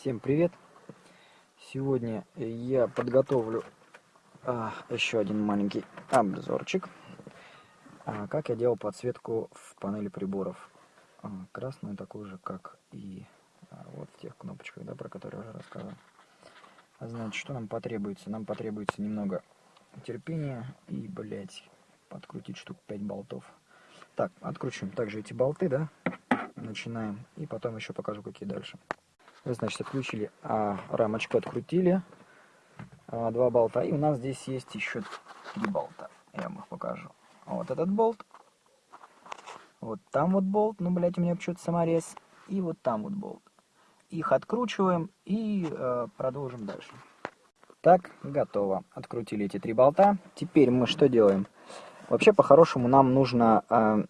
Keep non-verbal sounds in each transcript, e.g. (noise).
Всем привет! Сегодня я подготовлю а, еще один маленький обзорчик. А, как я делал подсветку в панели приборов. А, красную такую же, как и а, вот в тех кнопочках, да, про которые я уже рассказывал. А значит, что нам потребуется? Нам потребуется немного терпения и, блять, подкрутить штук 5 болтов. Так, откручиваем также эти болты, да, начинаем, и потом еще покажу, какие дальше. Значит, отключили а, рамочку, открутили а, два болта. И у нас здесь есть еще три болта. Я вам их покажу. Вот этот болт. Вот там вот болт. Ну, блядь, у меня почему-то саморез. И вот там вот болт. Их откручиваем и э, продолжим дальше. Так, готово. Открутили эти три болта. Теперь мы что делаем? Вообще, по-хорошему, нам нужно, э,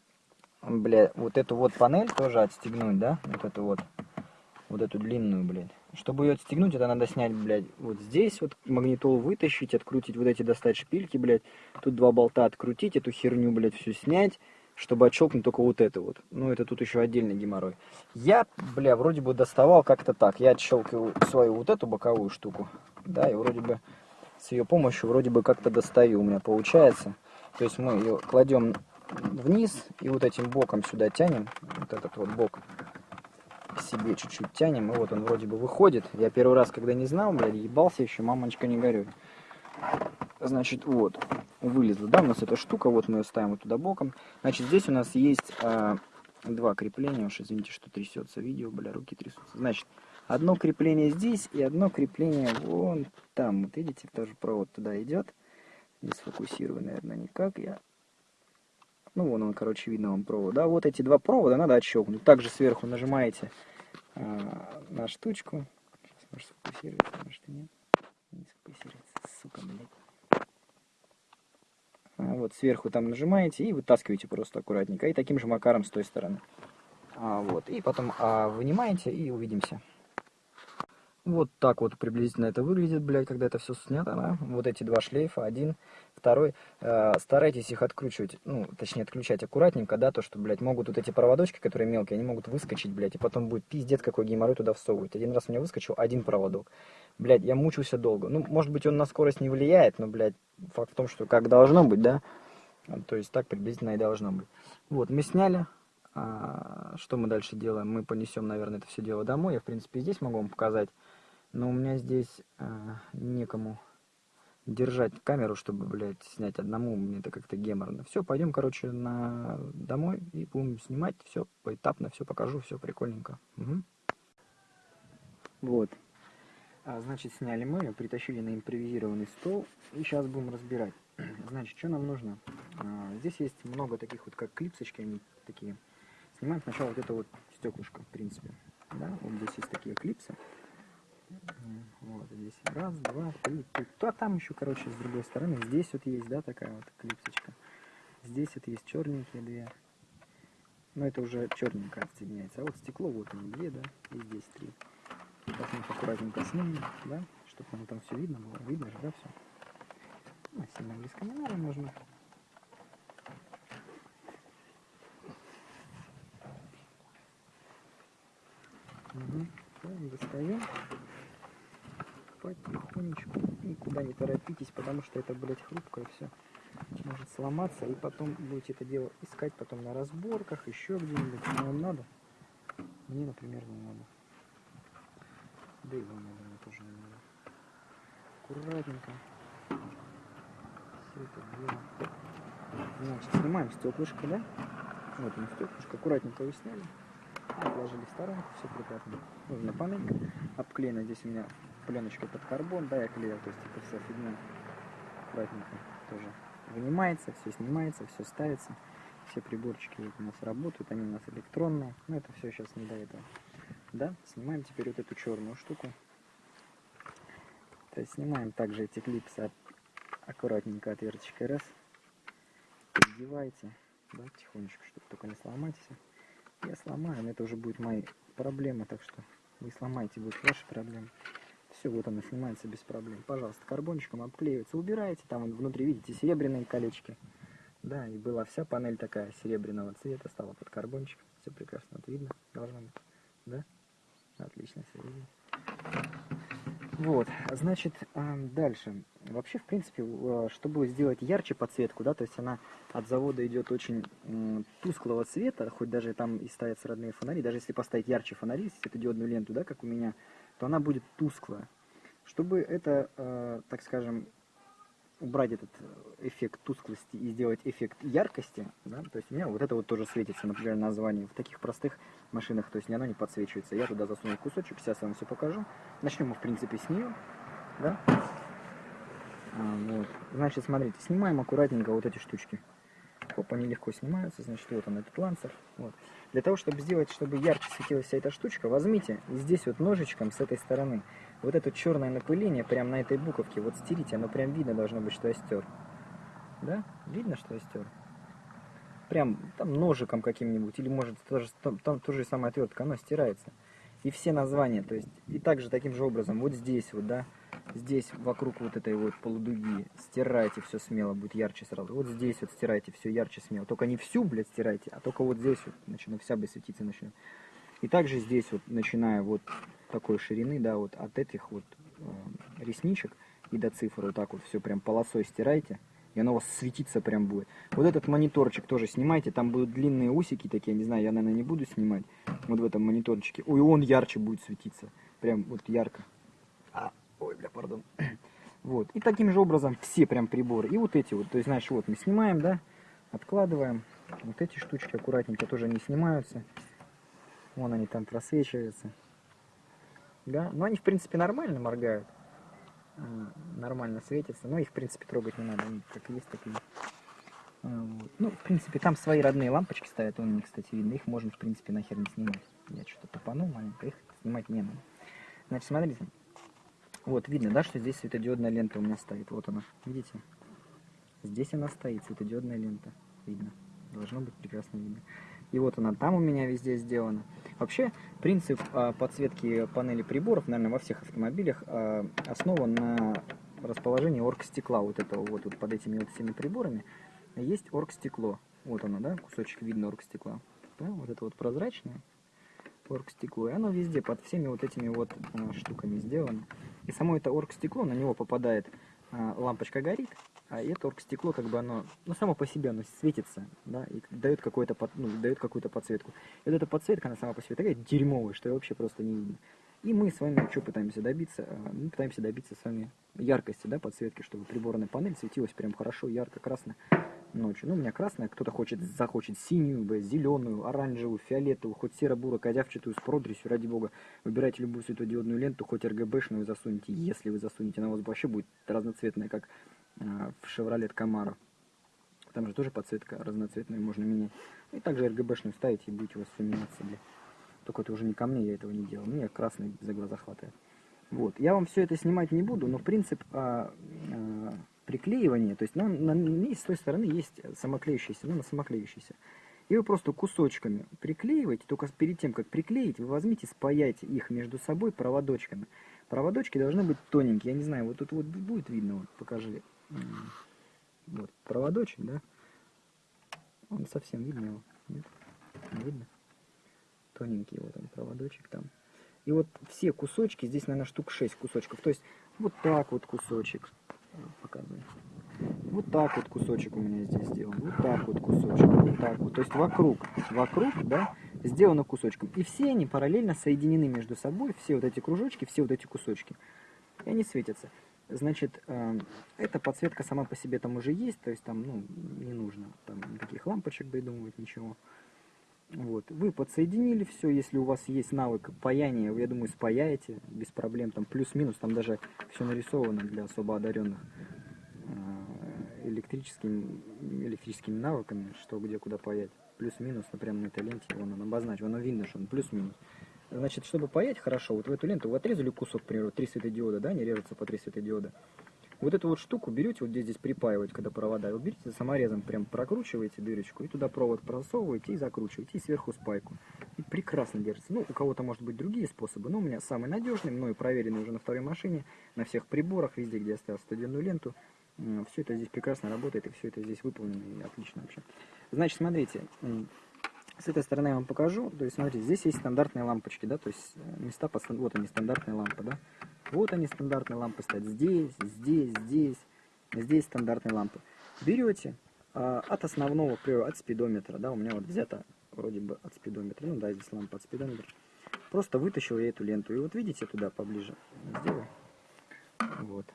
бля, вот эту вот панель тоже отстегнуть, да? Вот эту вот вот эту длинную, блядь. Чтобы ее отстегнуть, это надо снять, блядь, вот здесь вот магнитол вытащить, открутить вот эти, достать шпильки, блядь. Тут два болта открутить, эту херню, блядь, всю снять, чтобы отщелкнуть только вот это вот. Ну, это тут еще отдельный геморрой. Я, бля, вроде бы доставал как-то так. Я отщелкиваю свою вот эту боковую штуку, да, и вроде бы с ее помощью вроде бы как-то достаю у меня получается. То есть мы ее кладем вниз и вот этим боком сюда тянем, вот этот вот бок себе чуть-чуть тянем, и вот он вроде бы выходит. Я первый раз, когда не знал, блядь, ебался еще, мамочка, не горюй. Значит, вот, вылезла, да, у нас эта штука, вот мы ее ставим вот туда боком. Значит, здесь у нас есть а, два крепления, уж извините, что трясется видео, бля, руки трясутся. Значит, одно крепление здесь и одно крепление вон там. Вот видите, тоже провод туда идет. Не сфокусирую, наверное, никак я. Ну, вон он, короче, видно вам провод. Да, вот эти два провода надо отщелкнуть. Также сверху нажимаете а, на штучку. Сейчас, может, сфокусируется, может, и нет. Не сфокусируется, сука, блядь. А, вот сверху там нажимаете и вытаскиваете просто аккуратненько. И таким же макаром с той стороны. А, вот, и потом а, вынимаете и увидимся. Вот так вот приблизительно это выглядит, блядь, когда это все снято, да? Вот эти два шлейфа, один, второй. Э, старайтесь их откручивать, ну, точнее, отключать аккуратненько, да, то, что, блядь, могут вот эти проводочки, которые мелкие, они могут выскочить, блядь, и потом будет пиздец, какой геморрой туда всовывать. Один раз у меня выскочил один проводок. Блядь, я мучился долго. Ну, может быть, он на скорость не влияет, но, блядь, факт в том, что как должно быть, да? То есть так приблизительно и должно быть. Вот, мы сняли. А, что мы дальше делаем? Мы понесем, наверное, это все дело домой. Я, в принципе, здесь могу вам показать. Но у меня здесь э, некому держать камеру, чтобы, блядь, снять одному. Мне это как-то геморно. Все, пойдем, короче, на домой и будем снимать. Все поэтапно, все покажу, все прикольненько. Угу. Вот. А, значит, сняли мы, притащили на импровизированный стол и сейчас будем разбирать. (clears throat) Значит, что нам нужно? А, здесь есть много таких вот, как клипсочки, они такие. Снимаем сначала вот это вот стеклышко, в принципе. Да, вот здесь есть такие клипсы. Вот здесь раз, два, три, три. А там еще, короче, с другой стороны. Здесь вот есть, да, такая вот клипсочка. Здесь вот есть черненькие две. Но это уже черненькая отсоединяется. А вот стекло вот они две, да, и здесь три. Сейчас мы аккуратненько снимем, да, чтобы нам там все видно было. Видно же, да, все. Ну, сильно близко не надо, можно Угу. Достаем потихонечку. Никуда не торопитесь, потому что это, блядь, хрупкое все. Может сломаться, и потом будете это дело искать потом на разборках, еще где-нибудь. Но вам надо? Мне, например, не надо. Да и вам, наверное, тоже не надо. Аккуратненько. Все это дело. Значит, снимаем стеклышко, да? Вот он стеклышко. Аккуратненько его сняли. Отложили в сторонку, все прекрасно. Нужна панелька. Обклеена здесь у меня пленочкой под карбон, да, я клеил, то есть это вся фигня аккуратненько тоже вынимается, все снимается, все ставится. Все приборчики у нас работают, они у нас электронные, но это все сейчас не до этого. Да, снимаем теперь вот эту черную штуку. То есть снимаем также эти клипсы аккуратненько отверточкой раз. Передевайте, да, тихонечко, чтобы только не сломать. Я сломаю, но это уже будет мои проблемы, так что вы сломаете, будут ваши проблемы. Все, вот оно снимается без проблем. Пожалуйста, карбончиком обклеивается. Убираете, там внутри, видите, серебряные колечки. Да, и была вся панель такая серебряного цвета, стала под карбончик. Все прекрасно, это видно, должно быть. Да? Отлично, все видно. Вот, значит, дальше. Вообще, в принципе, чтобы сделать ярче подсветку, да, то есть она от завода идет очень тусклого цвета, хоть даже там и ставятся родные фонари, даже если поставить ярче фонари, светодиодную ленту, да, как у меня, то она будет тусклая. Чтобы это, э, так скажем, убрать этот эффект тусклости и сделать эффект яркости, да, то есть у меня вот это вот тоже светится, например, название в таких простых машинах, то есть оно не подсвечивается. Я туда засунул кусочек, сейчас я вам все покажу. Начнем мы, в принципе, с нее, да. А, вот. Значит, смотрите, снимаем аккуратненько вот эти штучки. Хоп, они легко снимаются, значит, вот он, этот лансер. Вот. Для того, чтобы сделать, чтобы ярче светилась вся эта штучка, возьмите здесь вот ножичком с этой стороны вот это черное напыление прямо на этой буковке, вот стерите, оно прям видно должно быть, что я стер. Да? Видно, что я стер? Прям там ножиком каким-нибудь, или может тоже, там, там тоже самая отвертка, оно стирается. И все названия, то есть, и также таким же образом, вот здесь вот, да, здесь вокруг вот этой вот полудуги стирайте все смело, будет ярче сразу. Вот здесь вот стирайте все ярче смело. Только не всю, блядь, стирайте, а только вот здесь вот, начинает вся бы светиться начнет. И также здесь вот, начиная вот такой ширины, да, вот от этих вот э, ресничек и до цифр вот так вот все прям полосой стирайте, и оно у вас светиться прям будет. Вот этот мониторчик тоже снимайте, там будут длинные усики такие, не знаю, я, наверное, не буду снимать, вот в этом мониторчике. Ой, он ярче будет светиться, прям вот ярко. Бля, пардон. (coughs) Вот, и таким же образом все прям приборы. И вот эти вот, то есть, знаешь, вот мы снимаем, да, откладываем. Вот эти штучки аккуратненько тоже не снимаются. Вон они там просвечиваются. Да? Но они, в принципе, нормально моргают. А, нормально светятся. Но их, в принципе, трогать не надо. Они как есть, так и а, вот. Ну, в принципе, там свои родные лампочки стоят. Вон они, кстати, видно. Их можно, в принципе, нахер не снимать. Я что-то топанул маленько. Их снимать не надо. Значит, смотрите. Вот, видно, да, что здесь светодиодная лента у меня стоит. Вот она. Видите? Здесь она стоит, светодиодная лента. Видно. Должно быть прекрасно видно. И вот она там у меня везде сделана. Вообще, принцип а, подсветки панели приборов, наверное, во всех автомобилях а, основан на расположении оргстекла. Вот этого вот, вот под этими вот всеми приборами есть оргстекло. Вот оно, да, кусочек видно оргстекла. Да, вот это вот прозрачное оргстекло. И оно везде под всеми вот этими вот а, штуками сделано. И само это оргстекло, на него попадает а, лампочка горит, а это оргстекло, как бы оно, ну, само по себе оно светится, да, и дает какой-то, ну, какую-то подсветку. И вот эта подсветка, она сама по себе такая дерьмовая, что ее вообще просто не видно. И мы с вами что пытаемся добиться? А, мы пытаемся добиться с вами яркости, да, подсветки, чтобы приборная панель светилась прям хорошо, ярко, красно ночью. Ну, у меня красная, кто-то хочет, захочет синюю, зеленую, оранжевую, фиолетовую, хоть серо-буро, козявчатую, с продресью, ради бога. Выбирайте любую светодиодную ленту, хоть РГБшную засунете, если вы засунете, она у вас вообще будет разноцветная, как э, в Chevrolet Camaro. Там же тоже подсветка разноцветная, можно менять. И также РГБшную ставите, и будете у вас все меняться, бля. Только это уже не ко мне, я этого не делал. Мне красный за глаза хватает. Вот. Я вам все это снимать не буду, но принцип а, а, приклеивания, то есть на, на, на, с той стороны есть самоклеющийся, ну, на самоклеющийся. И вы просто кусочками приклеиваете, только перед тем, как приклеить, вы возьмите, спаяйте их между собой проводочками. Проводочки должны быть тоненькие, я не знаю, вот тут вот будет видно, вот покажи. Вот, проводочек, да? Он совсем видно его? Нет? Не видно? Тоненький вот он проводочек там. И вот все кусочки, здесь, наверное, штук 6 кусочков. То есть вот так вот кусочек, показываю. Вот так вот кусочек у меня здесь сделан. Вот так вот кусочек. Вот так вот. То есть вокруг, вокруг, да, сделано кусочком. И все они параллельно соединены между собой. Все вот эти кружочки, все вот эти кусочки. И они светятся. Значит, э, эта подсветка сама по себе там уже есть. То есть там, ну, не нужно там никаких лампочек придумывать, ничего. Вот. Вы подсоединили все, если у вас есть навык паяния, я думаю, спаяете без проблем, там плюс-минус, там даже все нарисовано для особо одаренных э, электрическими, электрическими навыками, что где куда паять. Плюс-минус, например, на этой ленте, вон он обозначен, оно видно, что он плюс-минус. Значит, чтобы паять хорошо, вот в эту ленту вы отрезали кусок, к примеру, 3 светодиода, да, не режется по 3 светодиода. Вот эту вот штуку берете, вот здесь, здесь припаивать, когда провода, вы берете саморезом, прям прокручиваете дырочку, и туда провод просовываете и закручиваете, и сверху спайку. И прекрасно держится. Ну, у кого-то может быть другие способы, но у меня самый надежный, мною проверенный уже на второй машине, на всех приборах, везде, где я ставил студенную ленту. Все это здесь прекрасно работает, и все это здесь выполнено, и отлично вообще. Значит, смотрите, С этой стороны я вам покажу. То есть, смотрите, здесь есть стандартные лампочки, да, то есть э, места, по, вот они, стандартные лампы, да. Вот они, стандартные лампы стоят здесь, здесь, здесь, здесь стандартные лампы. Берете а, от основного, например, от спидометра, да, у меня вот взято вроде бы от спидометра, ну да, здесь лампа от спидометра. Просто вытащил я эту ленту, и вот видите туда поближе, сделаю, вот,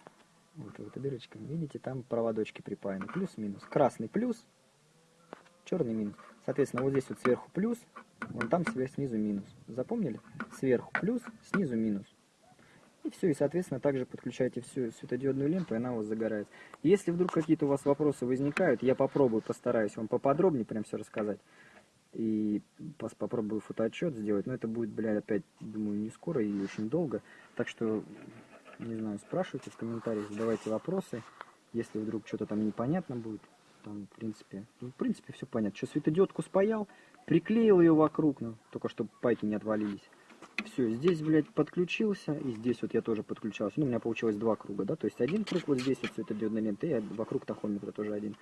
вот эта дырочка, видите, там проводочки припаяны, плюс-минус, красный плюс, черный минус. Соответственно, вот здесь вот сверху плюс, вон там снизу минус. Запомнили? Сверху плюс, снизу минус. И все, и соответственно также подключаете всю светодиодную ленту, и она у вас загорается. Если вдруг какие-то у вас вопросы возникают, я попробую, постараюсь вам поподробнее прям все рассказать. И попробую фотоотчет сделать, но это будет, блядь, опять, думаю, не скоро и очень долго. Так что, не знаю, спрашивайте в комментариях, задавайте вопросы. Если вдруг что-то там непонятно будет, там, в принципе, ну, в принципе, все понятно. Что, светодиодку спаял, приклеил ее вокруг, ну, только чтобы пайки не отвалились. Все, здесь, блядь, подключился, и здесь вот я тоже подключался. Ну, у меня получилось два круга, да, то есть один круг вот здесь вот светодиодной ленты, и вокруг тахометра тоже один.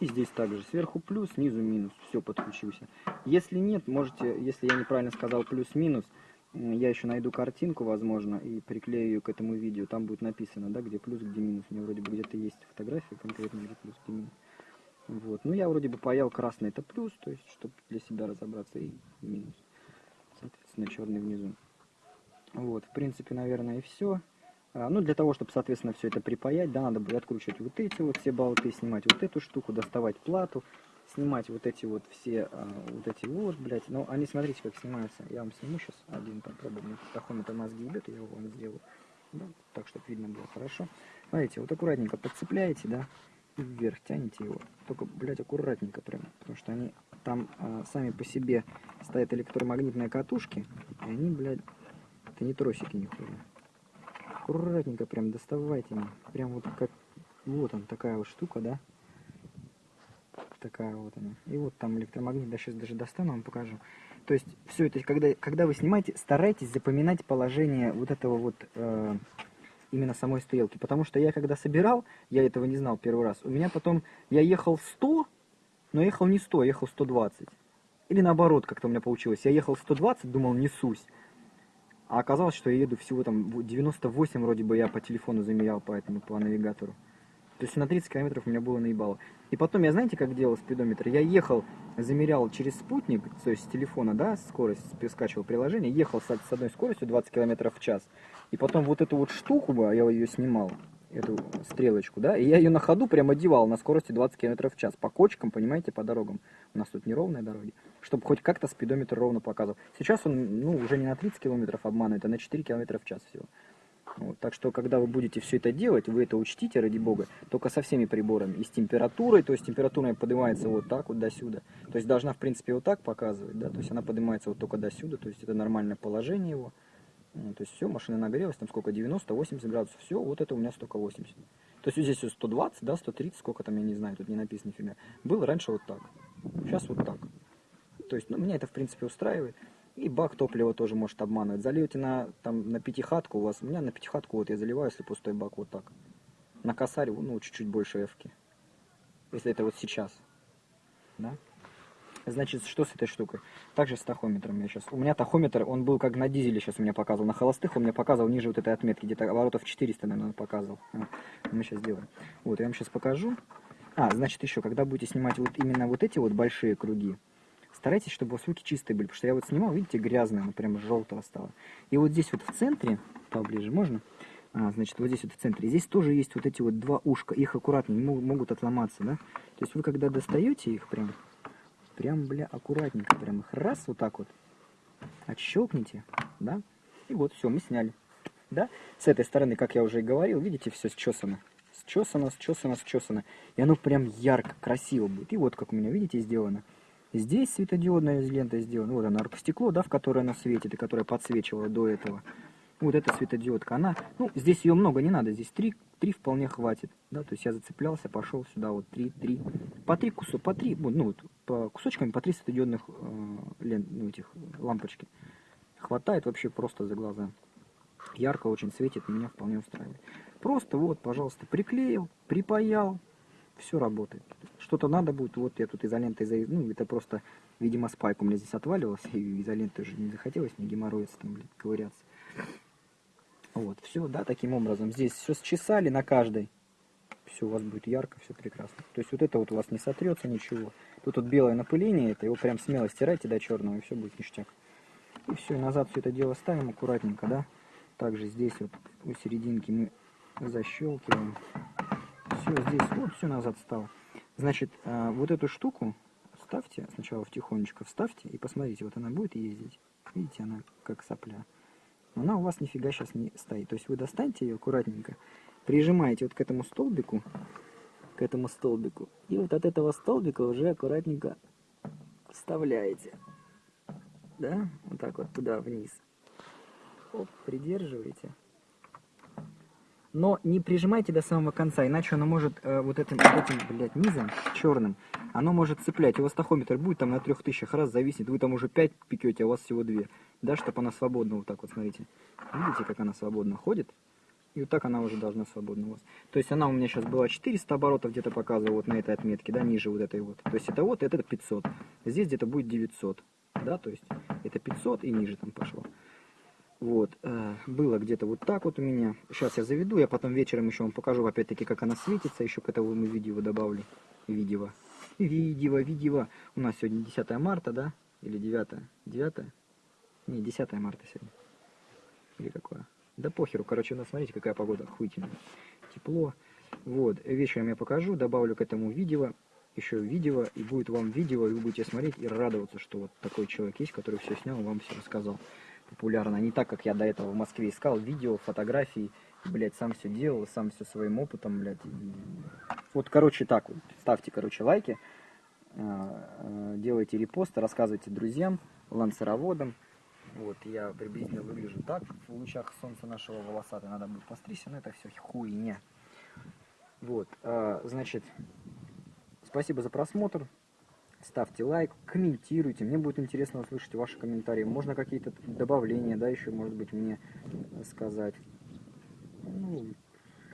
И здесь также сверху плюс, снизу минус, все, подключился. Если нет, можете, если я неправильно сказал плюс-минус, я еще найду картинку, возможно, и приклею ее к этому видео. Там будет написано, да, где плюс, где минус. У меня вроде бы где-то есть фотография конкретно, где плюс, где минус. Вот. Ну, я вроде бы паял красный это плюс, то есть, чтобы для себя разобраться, и минус. Соответственно, черный внизу. Вот, в принципе, наверное, и все. А, ну, для того, чтобы, соответственно, все это припаять, да, надо будет откручивать вот эти вот все болты, снимать вот эту штуку, доставать плату, снимать вот эти вот все, а, вот эти вот, блядь. Ну, они, смотрите, как снимаются. Я вам сниму сейчас один, попробую. Мне тахометр мозги ебет, я его вам сделаю. Да, так, чтобы видно было хорошо. Смотрите, вот аккуратненько подцепляете, да, и вверх тянете его. Только, блядь, аккуратненько прям, потому что они там а, сами по себе стоят электромагнитные катушки, и они, блядь, это не тросики нихуя. Аккуратненько прям доставайте мне. Прям вот как, вот он, такая вот штука, да? Такая вот она. И вот там электромагнит, да сейчас даже достану, вам покажу. То есть все это, когда, когда вы снимаете, старайтесь запоминать положение вот этого вот... Э, именно самой стрелки. Потому что я когда собирал, я этого не знал первый раз. У меня потом, я ехал 100, но ехал не 100, ехал 120. Или наоборот, как-то у меня получилось. Я ехал 120, думал, несусь. А оказалось, что я еду всего там 98 вроде бы я по телефону замерял, поэтому по навигатору. То есть на 30 километров у меня было наебало. И потом я, знаете, как делал спидометр? Я ехал, замерял через спутник, то есть с телефона, да, скорость, скачивал приложение, ехал с, с одной скоростью 20 километров в час. И потом вот эту вот штуку, бы, я ее снимал, эту стрелочку, да, и я ее на ходу прям одевал на скорости 20 км в час, по кочкам, понимаете, по дорогам. У нас тут неровные дороги, чтобы хоть как-то спидометр ровно показывал. Сейчас он, ну, уже не на 30 км обманывает, а на 4 км в час всего. Вот, так что, когда вы будете все это делать, вы это учтите, ради бога, только со всеми приборами. И с температурой, то есть температура поднимается вот так вот до сюда. То есть должна, в принципе, вот так показывать, да, то есть она поднимается вот только до сюда, то есть это нормальное положение его. Ну, то есть все, машина нагрелась, там сколько, 90-80 градусов, все, вот это у меня столько 80. То есть здесь 120, да, 130, сколько там, я не знаю, тут не написано нифига. Было раньше вот так, сейчас вот так. То есть, ну, меня это, в принципе, устраивает. И бак топлива тоже может обманывать. Зальете на, там, на пятихатку у вас, у меня на пятихатку вот я заливаю, если пустой бак, вот так. На косарь, ну, чуть-чуть больше эвки. Если это вот сейчас, да. Значит, что с этой штукой? Также с тахометром я сейчас. У меня тахометр, он был как на дизеле сейчас у меня показывал. На холостых он мне показывал ниже вот этой отметки, где-то оборотов 400, наверное, показывал. Вот. Мы сейчас сделаем. Вот, я вам сейчас покажу. А, значит, еще, когда будете снимать вот именно вот эти вот большие круги, старайтесь, чтобы у вас руки чистые были, потому что я вот снимал, видите, грязная, она прям желтого стала. И вот здесь вот в центре, поближе можно, а, значит, вот здесь вот в центре, здесь тоже есть вот эти вот два ушка, их аккуратно, не могут отломаться, да. То есть вы когда достаете их прям, прям, бля, аккуратненько, прям их раз вот так вот отщелкните, да, и вот все, мы сняли, да. С этой стороны, как я уже и говорил, видите, все счесано, счесано, счесано, счесано, и оно прям ярко, красиво будет. И вот как у меня, видите, сделано. Здесь светодиодная лента сделана, вот она, аркостекло, да, в которое она светит и которое подсвечивала до этого. Вот эта светодиодка, она, ну, здесь ее много не надо, здесь три, три вполне хватит, да, то есть я зацеплялся, пошел сюда, вот три, три, по три кусок, по три, ну, вот, по кусочками, по три светодиодных э, лент, ну, этих лампочки. Хватает вообще просто за глаза. Ярко очень светит, меня вполне устраивает. Просто вот, пожалуйста, приклеил, припаял, все работает. Что-то надо будет, вот я тут изолентой, ну, это просто Видимо, спайк у меня здесь отваливался, и изоленты уже не захотелось мне геморроиться там, блин, ковыряться. Вот, все, да, таким образом. Здесь все счесали на каждой. Все у вас будет ярко, все прекрасно. То есть вот это вот у вас не сотрется ничего. Тут вот белое напыление, это его прям смело стирайте до черного, и все будет ништяк. И все, назад все это дело ставим аккуратненько, да. Также здесь вот у серединки мы защелкиваем. Все, здесь вот все назад стало. Значит, а, вот эту штуку ставьте, сначала в тихонечко вставьте и посмотрите, вот она будет ездить. Видите, она как сопля. Но она у вас нифига сейчас не стоит. То есть вы достаньте ее аккуратненько, прижимаете вот к этому столбику, к этому столбику, и вот от этого столбика уже аккуратненько вставляете. Да, вот так вот туда вниз. Оп, придерживаете но не прижимайте до самого конца, иначе оно может э, вот этим, вот этим, блядь, низом черным, оно может цеплять. У вас тахометр будет там на трех тысячах раз зависнет, вы там уже пять пекете, а у вас всего две. Да, чтобы она свободно вот так вот, смотрите. Видите, как она свободно ходит? И вот так она уже должна свободно у вас. То есть она у меня сейчас была 400 оборотов где-то показывала вот на этой отметке, да, ниже вот этой вот. То есть это вот, это 500. Здесь где-то будет 900, да, то есть это 500 и ниже там пошло. Вот, э, было где-то вот так вот у меня. Сейчас я заведу, я потом вечером еще вам покажу, опять-таки, как она светится. Еще к этому видео добавлю. Видео. Видео, видео. У нас сегодня 10 марта, да? Или 9? 9? Не, 10 марта сегодня. Или какое? Да похеру, короче, у нас, смотрите, какая погода охуительная. Тепло. Вот, вечером я покажу, добавлю к этому видео, еще видео, и будет вам видео, и вы будете смотреть и радоваться, что вот такой человек есть, который все снял и вам все рассказал популярно. Не так, как я до этого в Москве искал видео, фотографии, блядь, сам все делал, сам все своим опытом, блядь. Вот, короче, так вот. Ставьте, короче, лайки, э, э, делайте репосты, рассказывайте друзьям, лансероводам. Вот, я приблизительно выгляжу так в лучах солнца нашего волосатого. Надо будет постричься, но это все хуйня. Вот, а, значит, спасибо за просмотр ставьте лайк, комментируйте. Мне будет интересно услышать ваши комментарии. Можно какие-то добавления, да, еще, может быть, мне сказать. Ну,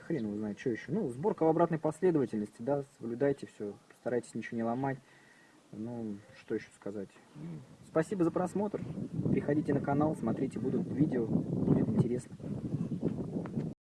хрен его знает, что еще. Ну, сборка в обратной последовательности, да, соблюдайте все, старайтесь ничего не ломать. Ну, что еще сказать. Спасибо за просмотр. Приходите на канал, смотрите, будут видео, будет интересно.